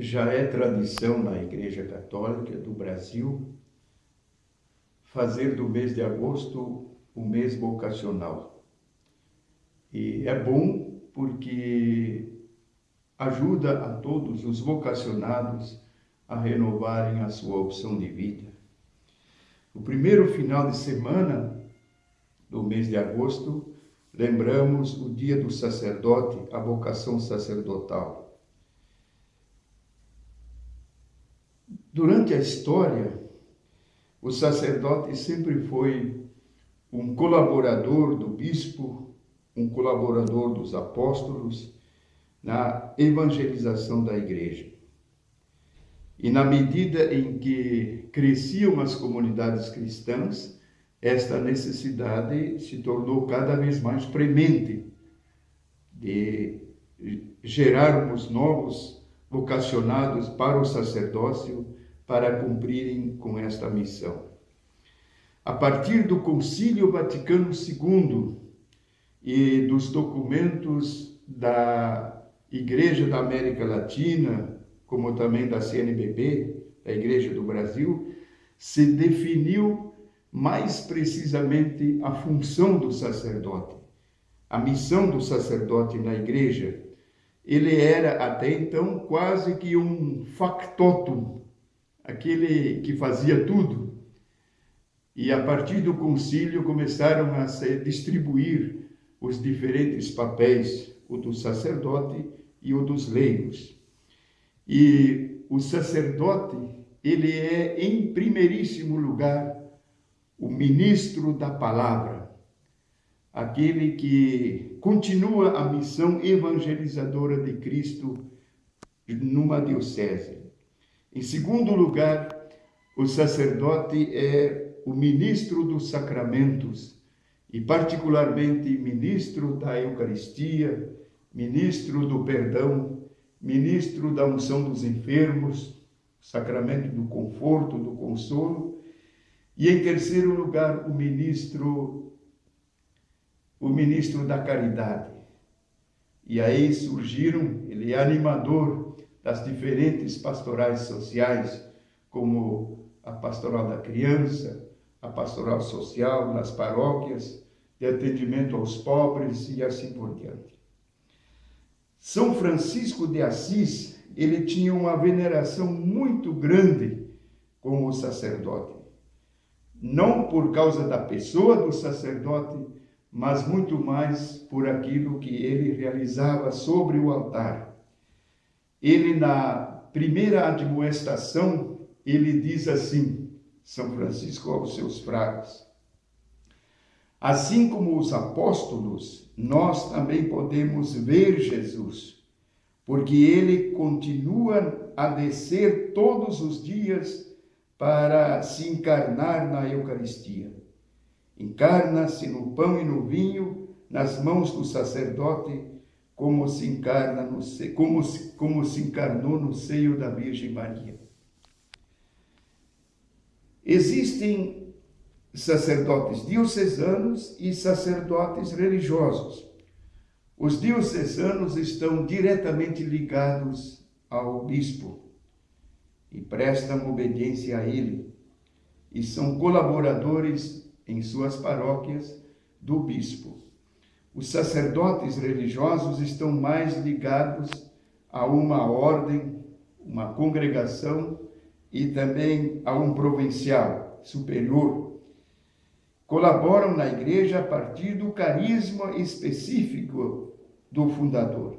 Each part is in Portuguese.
já é tradição na Igreja Católica do Brasil fazer do mês de agosto o mês vocacional. E é bom porque ajuda a todos os vocacionados a renovarem a sua opção de vida. No primeiro final de semana do mês de agosto, lembramos o dia do sacerdote, a vocação sacerdotal. Durante a história, o sacerdote sempre foi um colaborador do bispo, um colaborador dos apóstolos na evangelização da igreja. E na medida em que cresciam as comunidades cristãs, esta necessidade se tornou cada vez mais premente de gerarmos novos vocacionados para o sacerdócio para cumprirem com esta missão. A partir do Concílio Vaticano II e dos documentos da Igreja da América Latina, como também da CNBB, da Igreja do Brasil, se definiu mais precisamente a função do sacerdote, a missão do sacerdote na igreja. Ele era até então quase que um factotum, aquele que fazia tudo. E a partir do concílio começaram a se distribuir os diferentes papéis, o do sacerdote e o dos leigos. E o sacerdote, ele é em primeiríssimo lugar o ministro da palavra, aquele que continua a missão evangelizadora de Cristo numa diocese. Em segundo lugar, o sacerdote é o ministro dos sacramentos e particularmente ministro da Eucaristia, ministro do perdão, ministro da unção dos enfermos, sacramento do conforto, do consolo, e em terceiro lugar, o ministro o ministro da caridade. E aí surgiram, ele é animador das diferentes pastorais sociais, como a pastoral da criança, a pastoral social nas paróquias, de atendimento aos pobres e assim por diante. São Francisco de Assis, ele tinha uma veneração muito grande como sacerdote. Não por causa da pessoa do sacerdote, mas muito mais por aquilo que ele realizava sobre o altar. Ele, na primeira admoestação, ele diz assim, São Francisco aos seus fracos, Assim como os apóstolos, nós também podemos ver Jesus, porque ele continua a descer todos os dias para se encarnar na Eucaristia. Encarna-se no pão e no vinho, nas mãos do sacerdote, como se encarna no como se, como se encarnou no seio da Virgem Maria. Existem sacerdotes diocesanos e sacerdotes religiosos. Os diocesanos estão diretamente ligados ao bispo e prestam obediência a ele e são colaboradores em suas paróquias do bispo. Os sacerdotes religiosos estão mais ligados a uma ordem, uma congregação e também a um provincial superior colaboram na igreja a partir do carisma específico do fundador.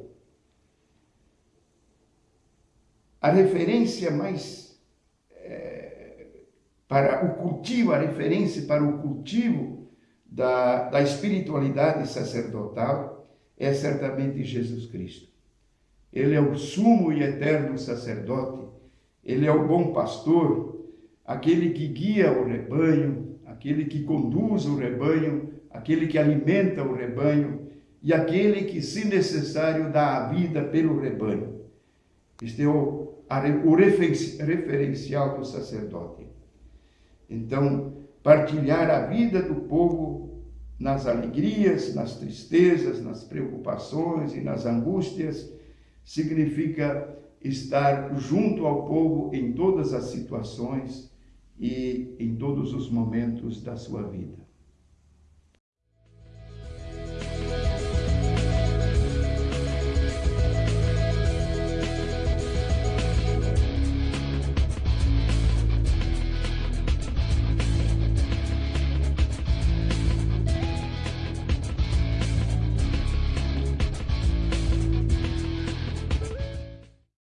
A referência mais é, para o cultivo, a referência para o cultivo da, da espiritualidade sacerdotal é certamente Jesus Cristo. Ele é o sumo e eterno sacerdote, ele é o bom pastor, aquele que guia o rebanho, aquele que conduz o rebanho, aquele que alimenta o rebanho e aquele que, se necessário, dá a vida pelo rebanho. Este é o, o referencial do sacerdote. Então, partilhar a vida do povo nas alegrias, nas tristezas, nas preocupações e nas angústias significa estar junto ao povo em todas as situações e em todos os momentos da sua vida.